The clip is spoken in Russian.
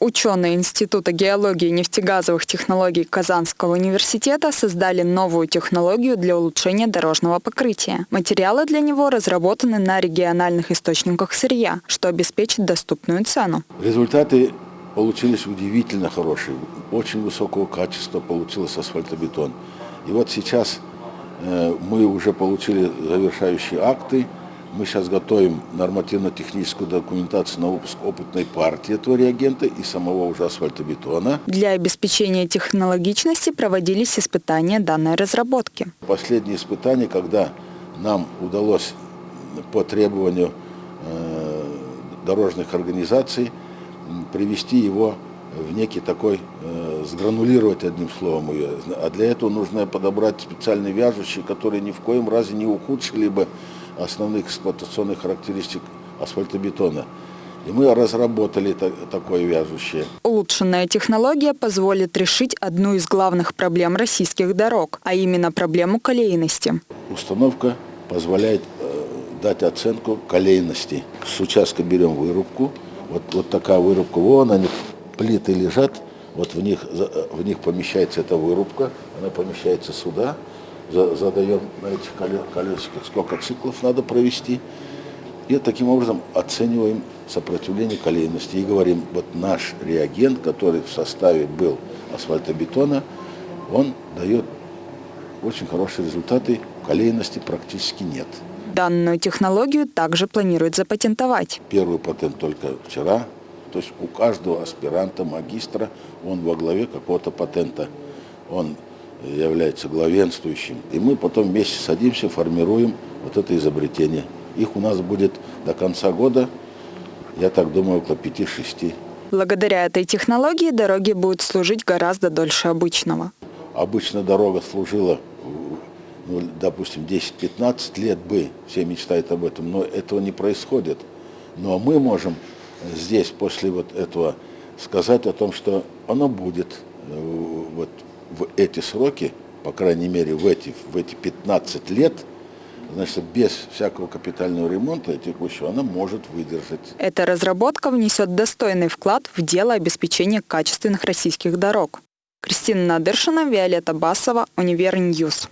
Ученые Института геологии и нефтегазовых технологий Казанского университета создали новую технологию для улучшения дорожного покрытия. Материалы для него разработаны на региональных источниках сырья, что обеспечит доступную цену. Результаты получились удивительно хорошие. Очень высокого качества получился асфальтобетон. И вот сейчас э, мы уже получили завершающие акты. Мы сейчас готовим нормативно-техническую документацию на выпуск опытной партии этого реагента и самого уже асфальтобетона. Для обеспечения технологичности проводились испытания данной разработки. Последние испытания, когда нам удалось по требованию э, дорожных организаций привести его в некий такой, э, сгранулировать одним словом ее. А для этого нужно подобрать специальные вяжущие, которые ни в коем разе не ухудшили бы основных эксплуатационных характеристик асфальтобетона. И мы разработали такое вяжущее. Улучшенная технология позволит решить одну из главных проблем российских дорог, а именно проблему колейности. Установка позволяет э, дать оценку колейности. С участка берем вырубку. Вот, вот такая вырубка. Вон они, плиты лежат. Вот в них, в них помещается эта вырубка. Она помещается сюда задаем на этих колесиках, сколько циклов надо провести. И таким образом оцениваем сопротивление колейности и говорим, вот наш реагент, который в составе был асфальтобетона, он дает очень хорошие результаты, колейности практически нет. Данную технологию также планируют запатентовать. Первый патент только вчера, то есть у каждого аспиранта, магистра, он во главе какого-то патента. Он является главенствующим. И мы потом вместе садимся, формируем вот это изобретение. Их у нас будет до конца года, я так думаю, около 5-6. Благодаря этой технологии дороги будут служить гораздо дольше обычного. Обычно дорога служила, ну, допустим, 10-15 лет бы, все мечтают об этом, но этого не происходит. Но мы можем здесь после вот этого сказать о том, что оно будет э, вот в эти сроки, по крайней мере в эти, в эти 15 лет, значит, без всякого капитального ремонта текущего, она может выдержать. Эта разработка внесет достойный вклад в дело обеспечения качественных российских дорог. Кристина Надыршина, Виолетта Басова, Univer News.